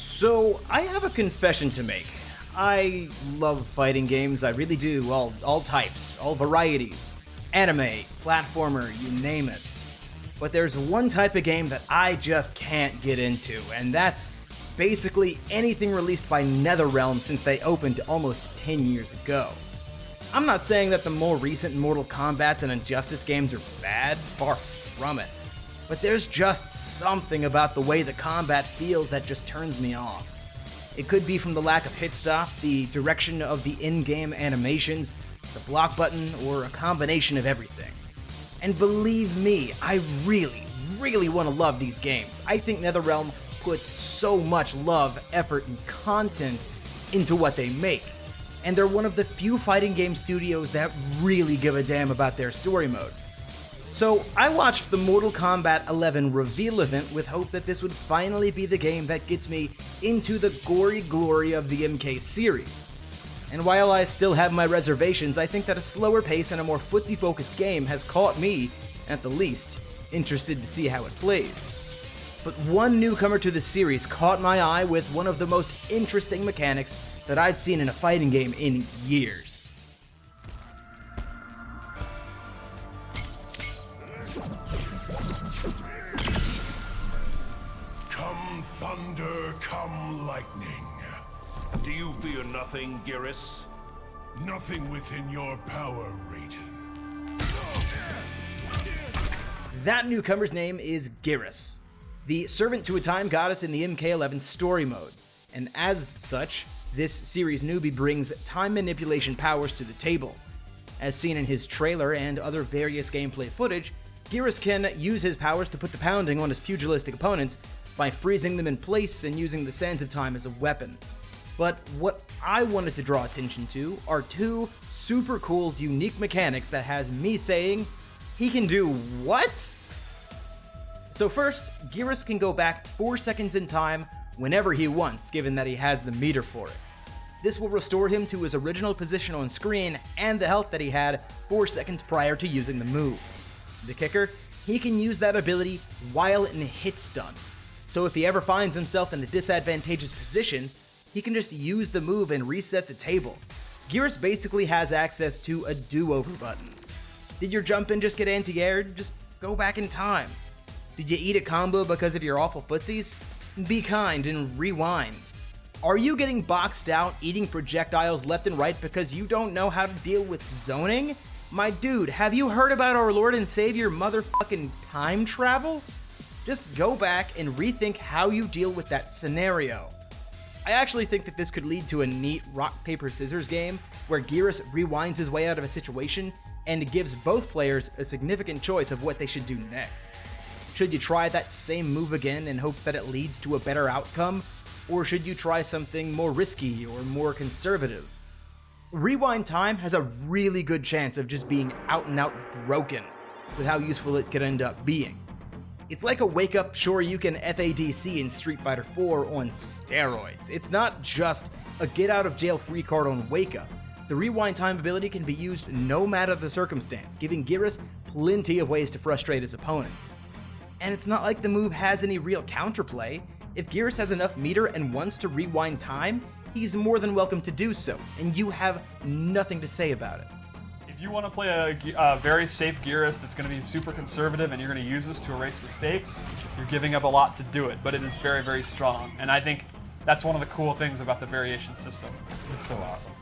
So, I have a confession to make. I love fighting games, I really do, all, all types, all varieties. Anime, platformer, you name it. But there's one type of game that I just can't get into, and that's basically anything released by NetherRealm since they opened almost 10 years ago. I'm not saying that the more recent Mortal Kombat's and Injustice games are bad, far from it. But there's just something about the way the combat feels that just turns me off. It could be from the lack of hit stop, the direction of the in-game animations, the block button, or a combination of everything. And believe me, I really, really want to love these games. I think NetherRealm puts so much love, effort, and content into what they make. And they're one of the few fighting game studios that really give a damn about their story mode. So, I watched the Mortal Kombat 11 reveal event with hope that this would finally be the game that gets me into the gory glory of the MK series. And while I still have my reservations, I think that a slower pace and a more footsie focused game has caught me, at the least, interested to see how it plays. But one newcomer to the series caught my eye with one of the most interesting mechanics that I've seen in a fighting game in years. Come lightning. Do you fear nothing, Geras? Nothing within your power, Raiden. That newcomer's name is Geras, the servant to a time goddess in the MK11 story mode, and as such, this series newbie brings time manipulation powers to the table. As seen in his trailer and other various gameplay footage, Geras can use his powers to put the pounding on his pugilistic opponents by freezing them in place and using the sands of time as a weapon. But what I wanted to draw attention to are two super cool, unique mechanics that has me saying, he can do what? So first, Geras can go back 4 seconds in time whenever he wants, given that he has the meter for it. This will restore him to his original position on screen and the health that he had 4 seconds prior to using the move. The kicker, he can use that ability while in hit stun. So if he ever finds himself in a disadvantageous position, he can just use the move and reset the table. Geras basically has access to a do-over button. Did your jump in just get anti-aired? Just go back in time. Did you eat a combo because of your awful footsies? Be kind and rewind. Are you getting boxed out eating projectiles left and right because you don't know how to deal with zoning? My dude, have you heard about our Lord and Savior motherfucking time travel? Just go back and rethink how you deal with that scenario. I actually think that this could lead to a neat rock, paper, scissors game where Geras rewinds his way out of a situation and gives both players a significant choice of what they should do next. Should you try that same move again and hope that it leads to a better outcome, or should you try something more risky or more conservative? Rewind Time has a really good chance of just being out and out broken with how useful it could end up being. It's like a wake up Shoryuken FADC in Street Fighter 4 on steroids. It's not just a get out of jail free card on wake up. The rewind time ability can be used no matter the circumstance, giving Geras plenty of ways to frustrate his opponent. And it's not like the move has any real counterplay. If Geras has enough meter and wants to rewind time, he's more than welcome to do so, and you have nothing to say about it. If you want to play a, a very safe Geras that's going to be super conservative and you're going to use this to erase mistakes, you're giving up a lot to do it, but it is very, very strong. And I think that's one of the cool things about the variation system. It's so awesome.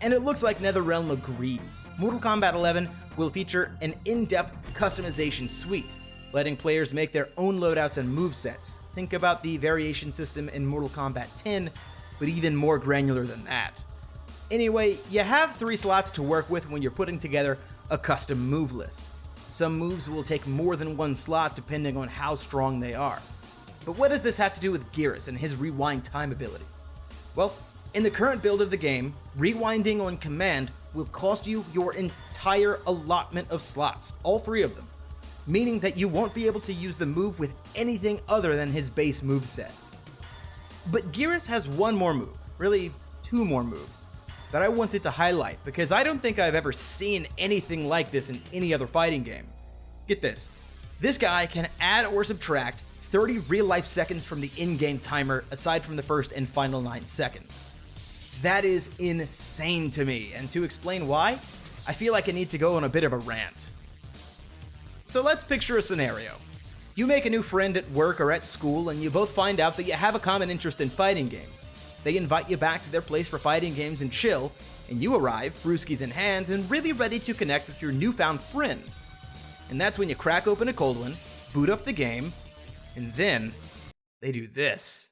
And it looks like NetherRealm agrees. Mortal Kombat 11 will feature an in-depth customization suite, letting players make their own loadouts and movesets. Think about the variation system in Mortal Kombat 10, but even more granular than that. Anyway, you have three slots to work with when you're putting together a custom move list. Some moves will take more than one slot depending on how strong they are. But what does this have to do with Geras and his rewind time ability? Well, in the current build of the game, rewinding on command will cost you your entire allotment of slots, all three of them, meaning that you won't be able to use the move with anything other than his base move set. But Geras has one more move, really two more moves, that I wanted to highlight because I don't think I've ever seen anything like this in any other fighting game. Get this. This guy can add or subtract 30 real life seconds from the in game timer, aside from the first and final 9 seconds. That is insane to me, and to explain why, I feel like I need to go on a bit of a rant. So let's picture a scenario. You make a new friend at work or at school, and you both find out that you have a common interest in fighting games. They invite you back to their place for fighting games and chill, and you arrive, brewskis in hand, and really ready to connect with your newfound friend. And that's when you crack open a cold one, boot up the game, and then they do this.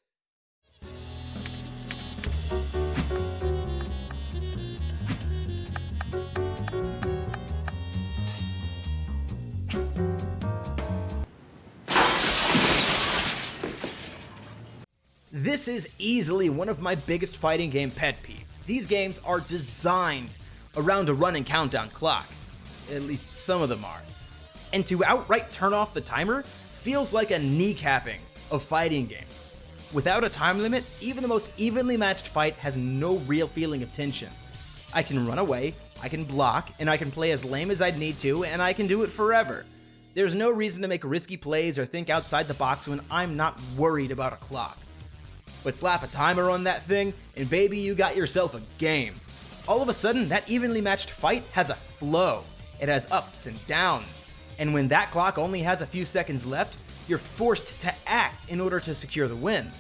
This is easily one of my biggest fighting game pet peeves. These games are designed around a running countdown clock. At least some of them are. And to outright turn off the timer feels like a kneecapping of fighting games. Without a time limit, even the most evenly matched fight has no real feeling of tension. I can run away, I can block, and I can play as lame as I'd need to, and I can do it forever. There's no reason to make risky plays or think outside the box when I'm not worried about a clock. But slap a timer on that thing, and baby, you got yourself a game. All of a sudden, that evenly matched fight has a flow. It has ups and downs. And when that clock only has a few seconds left, you're forced to act in order to secure the win.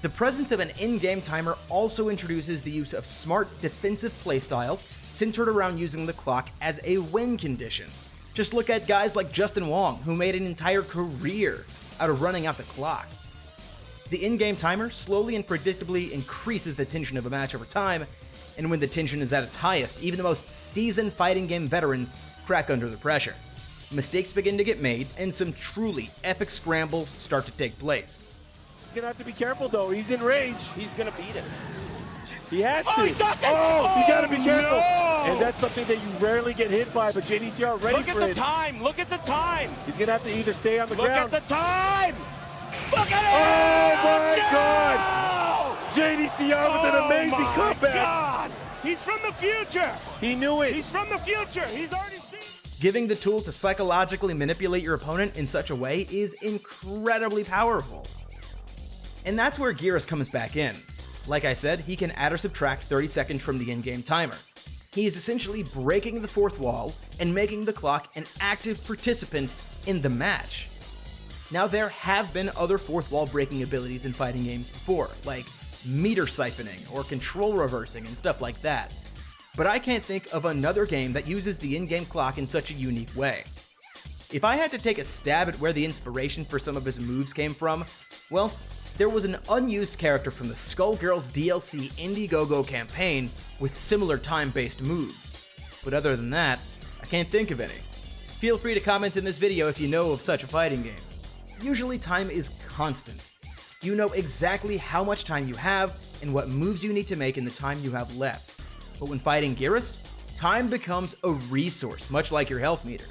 The presence of an in-game timer also introduces the use of smart defensive playstyles centered around using the clock as a win condition. Just look at guys like Justin Wong, who made an entire career out of running out the clock. The in-game timer slowly and predictably increases the tension of a match over time, and when the tension is at its highest, even the most seasoned fighting game veterans crack under the pressure. Mistakes begin to get made, and some truly epic scrambles start to take place. He's gonna have to be careful though. He's in range. He's gonna beat him. He has Oh, to. he got that- oh, you gotta be Oh, careful. no. And that's something that you rarely get hit by, but JDCR ready Look at for the it. time. Look at the time. He's gonna have to either stay on the Look ground. Look at the time. Look at Oh, it. my No! God. JDCR with an Oh, amazing my comeback. God. He's from the future. He knew it. He's from the future. He's already seen. Giving the tool to psychologically manipulate your opponent in such a way is incredibly powerful. And that's where Geras comes back in. Like I said, he can add or subtract 30 seconds from the in-game timer. He is essentially breaking the fourth wall and making the clock an active participant in the match. Now, there have been other fourth wall breaking abilities in fighting games before, like meter siphoning or control reversing and stuff like that. But I can't think of another game that uses the in game clock in such a unique way. If I had to take a stab at where the inspiration for some of his moves came from, well, there was an unused character from the Skullgirls DLC Indiegogo campaign with similar time based moves. But other than that, I can't think of any. Feel free to comment in this video if you know of such a fighting game. Usually, time is constant. You know exactly how much time you have and what moves you need to make in the time you have left. But when fighting Geras, time becomes a resource, much like your health meter.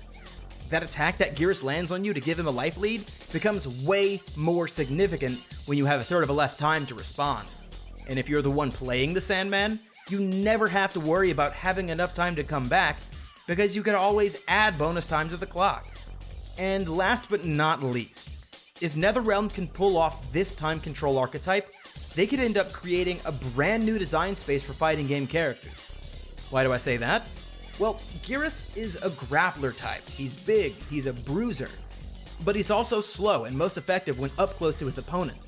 That attack that Geras lands on you to give him a life lead becomes way more significant when you have a third of a less time to respond. And if you're the one playing the Sandman, you never have to worry about having enough time to come back because you can always add bonus time to the clock. And last but not least, if NetherRealm can pull off this time control archetype, they could end up creating a brand new design space for fighting game characters. Why do I say that? Well, Geras is a grappler type. He's big, he's a bruiser, but he's also slow and most effective when up close to his opponent.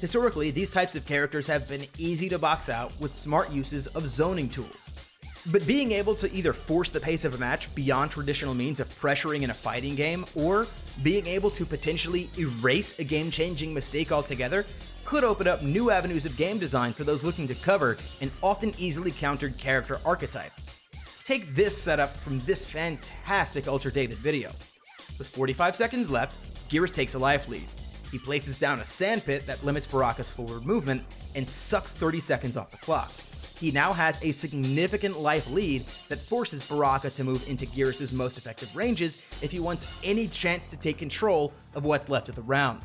Historically, these types of characters have been easy to box out with smart uses of zoning tools. But being able to either force the pace of a match beyond traditional means of pressuring in a fighting game, or being able to potentially erase a game changing mistake altogether, could open up new avenues of game design for those looking to cover an often easily countered character archetype. Take this setup from this fantastic Ultra David video. With 45 seconds left, Geras takes a life lead. He places down a sandpit that limits Baraka's forward movement and sucks 30 seconds off the clock. He now has a significant life lead that forces Baraka to move into Geras' most effective ranges if he wants any chance to take control of what's left of the round.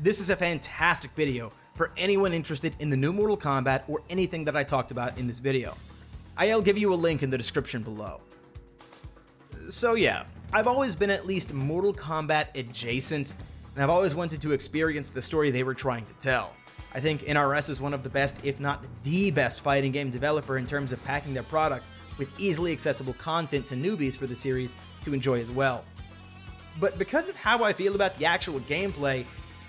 This is a fantastic video for anyone interested in the new Mortal Kombat or anything that I talked about in this video. I'll give you a link in the description below. So yeah, I've always been at least Mortal Kombat adjacent, and I've always wanted to experience the story they were trying to tell. I think NRS is one of the best, if not the best, fighting game developer in terms of packing their products with easily accessible content to newbies for the series to enjoy as well. But because of how I feel about the actual gameplay,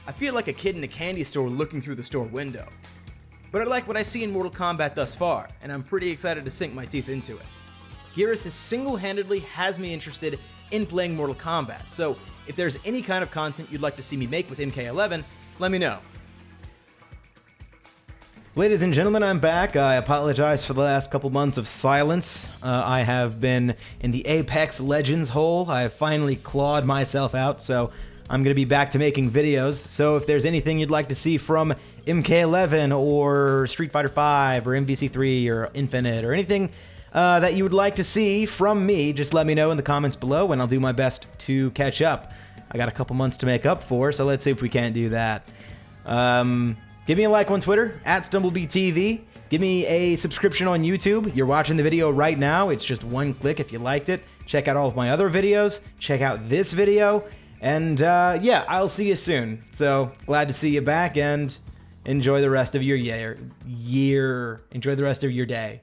I feel like a kid in a candy store looking through the store window. But I like what I see in Mortal Kombat thus far, and I'm pretty excited to sink my teeth into it. Geras single-handedly has me interested in playing Mortal Kombat, so if there's any kind of content you'd like to see me make with MK11, let me know. Ladies and gentlemen, I'm back. I apologize for the last couple months of silence. Uh, I have been in the Apex Legends hole. I have finally clawed myself out, so I'm going to be back to making videos. So if there's anything you'd like to see from MK11 or Street Fighter 5 or MVC3 or Infinite or anything uh, that you would like to see from me, just let me know in the comments below and I'll do my best to catch up. I got a couple months to make up for, so let's see if we can't do that. Um, give me a like on Twitter, at StumbleBeeTV. Give me a subscription on YouTube. You're watching the video right now. It's just one click if you liked it. Check out all of my other videos. Check out this video. And uh, yeah, I'll see you soon. So glad to see you back and enjoy the rest of your year. Year. Enjoy the rest of your day.